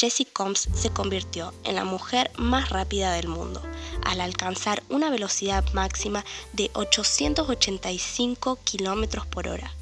Jessie Combs se convirtió en la mujer más rápida del mundo, al alcanzar una velocidad máxima de 885 km por hora.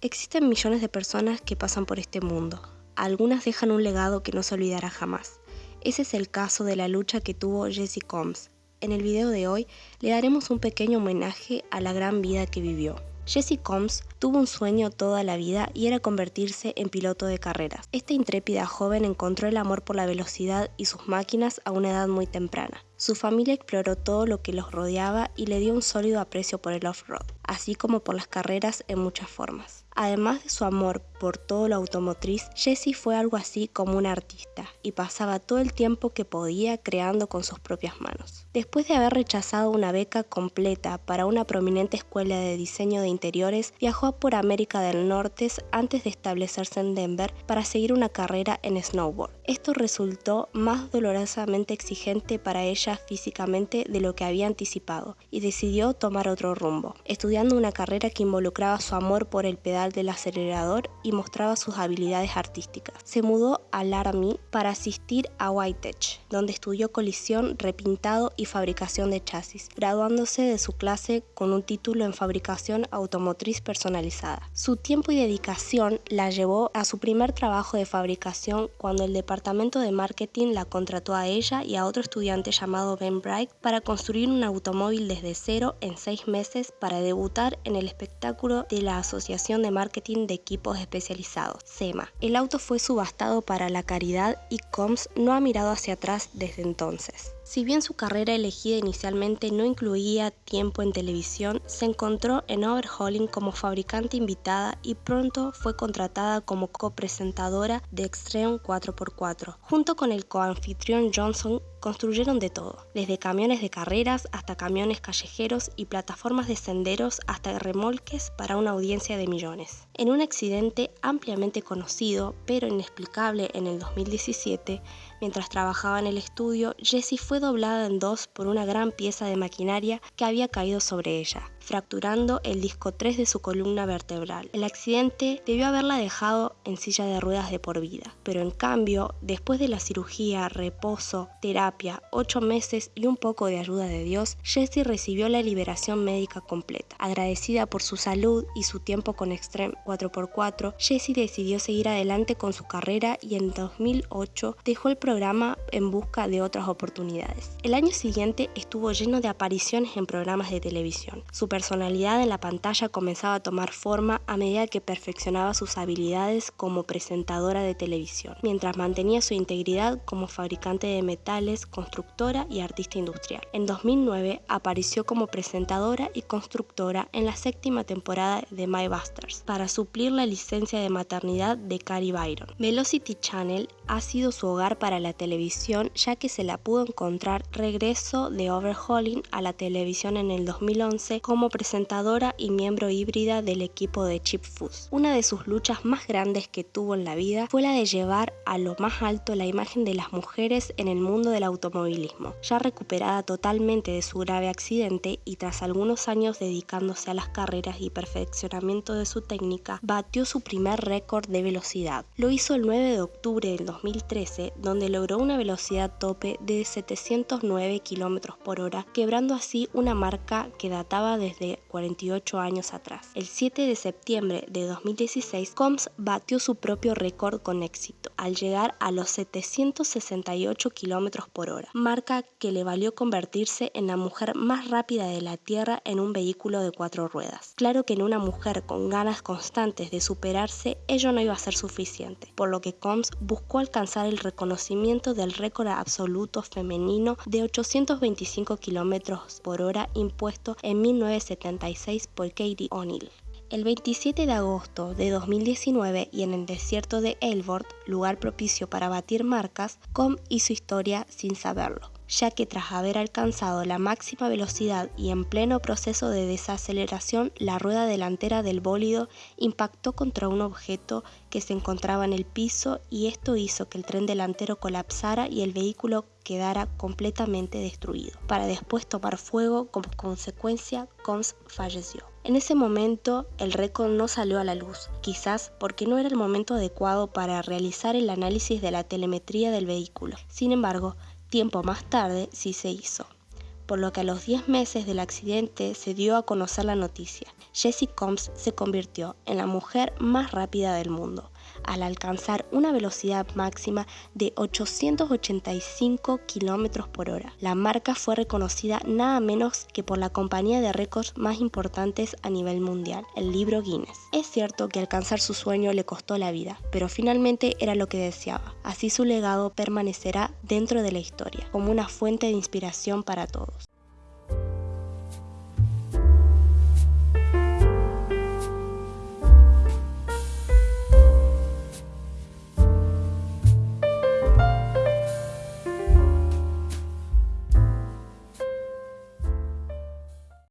Existen millones de personas que pasan por este mundo. Algunas dejan un legado que no se olvidará jamás. Ese es el caso de la lucha que tuvo Jessie Combs. En el video de hoy le daremos un pequeño homenaje a la gran vida que vivió. Jessie Combs tuvo un sueño toda la vida y era convertirse en piloto de carreras. Esta intrépida joven encontró el amor por la velocidad y sus máquinas a una edad muy temprana. Su familia exploró todo lo que los rodeaba y le dio un sólido aprecio por el off-road, así como por las carreras en muchas formas. Además de su amor por todo lo automotriz, Jessie fue algo así como una artista y pasaba todo el tiempo que podía creando con sus propias manos. Después de haber rechazado una beca completa para una prominente escuela de diseño de interiores, viajó por América del Norte antes de establecerse en Denver para seguir una carrera en snowboard. Esto resultó más dolorosamente exigente para ella físicamente de lo que había anticipado y decidió tomar otro rumbo, estudiando una carrera que involucraba su amor por el pedal del acelerador y mostraba sus habilidades artísticas. Se mudó a Laramie para asistir a Whitech, donde estudió colisión, repintado y fabricación de chasis, graduándose de su clase con un título en fabricación automotriz personalizada. Su tiempo y dedicación la llevó a su primer trabajo de fabricación cuando el departamento de marketing la contrató a ella y a otro estudiante llamado Ben Bright para construir un automóvil desde cero en seis meses para debutar en el espectáculo de la Asociación de Marketing de Equipos Especializados, SEMA. El auto fue subastado para la caridad y Combs no ha mirado hacia atrás desde entonces. Si bien su carrera elegida inicialmente no incluía tiempo en televisión, se encontró en Overhauling como fabricante invitada y pronto fue contratada como copresentadora de Extreme 4x4. Junto con el coanfitrión Johnson, construyeron de todo, desde camiones de carreras hasta camiones callejeros y plataformas de senderos hasta remolques para una audiencia de millones. En un accidente ampliamente conocido pero inexplicable en el 2017, mientras trabajaba en el estudio, Jessie fue doblada en dos por una gran pieza de maquinaria que había caído sobre ella fracturando el disco 3 de su columna vertebral. El accidente debió haberla dejado en silla de ruedas de por vida, pero en cambio, después de la cirugía, reposo, terapia, 8 meses y un poco de ayuda de Dios, Jessie recibió la liberación médica completa. Agradecida por su salud y su tiempo con Extreme 4x4, Jessie decidió seguir adelante con su carrera y en 2008 dejó el programa en busca de otras oportunidades. El año siguiente estuvo lleno de apariciones en programas de televisión. Personalidad en la pantalla comenzaba a tomar forma a medida que perfeccionaba sus habilidades como presentadora de televisión, mientras mantenía su integridad como fabricante de metales, constructora y artista industrial. En 2009 apareció como presentadora y constructora en la séptima temporada de My Busters para suplir la licencia de maternidad de Carrie Byron. Velocity Channel ha sido su hogar para la televisión ya que se la pudo encontrar regreso de Overhauling a la televisión en el 2011 como presentadora y miembro híbrida del equipo de Chip Foods. Una de sus luchas más grandes que tuvo en la vida fue la de llevar a lo más alto la imagen de las mujeres en el mundo del automovilismo. Ya recuperada totalmente de su grave accidente y tras algunos años dedicándose a las carreras y perfeccionamiento de su técnica, batió su primer récord de velocidad. Lo hizo el 9 de octubre del 2013, donde logró una velocidad tope de 709 km por hora, quebrando así una marca que databa desde de 48 años atrás. El 7 de septiembre de 2016, Combs batió su propio récord con éxito, al llegar a los 768 km por hora, marca que le valió convertirse en la mujer más rápida de la Tierra en un vehículo de cuatro ruedas. Claro que en una mujer con ganas constantes de superarse, ello no iba a ser suficiente, por lo que Combs buscó alcanzar el reconocimiento del récord absoluto femenino de 825 km por hora impuesto en 1970 76 por Katie O'Neill. El 27 de agosto de 2019 y en el desierto de Elbord, lugar propicio para batir marcas, Com hizo historia sin saberlo, ya que tras haber alcanzado la máxima velocidad y en pleno proceso de desaceleración, la rueda delantera del bólido impactó contra un objeto que se encontraba en el piso y esto hizo que el tren delantero colapsara y el vehículo quedara completamente destruido, para después tomar fuego como consecuencia Combs falleció. En ese momento el récord no salió a la luz, quizás porque no era el momento adecuado para realizar el análisis de la telemetría del vehículo. Sin embargo, tiempo más tarde sí se hizo por lo que a los 10 meses del accidente se dio a conocer la noticia. Jessie Combs se convirtió en la mujer más rápida del mundo, al alcanzar una velocidad máxima de 885 km por hora. La marca fue reconocida nada menos que por la compañía de récords más importantes a nivel mundial, el libro Guinness. Es cierto que alcanzar su sueño le costó la vida, pero finalmente era lo que deseaba. Así su legado permanecerá dentro de la historia, como una fuente de inspiración para todos.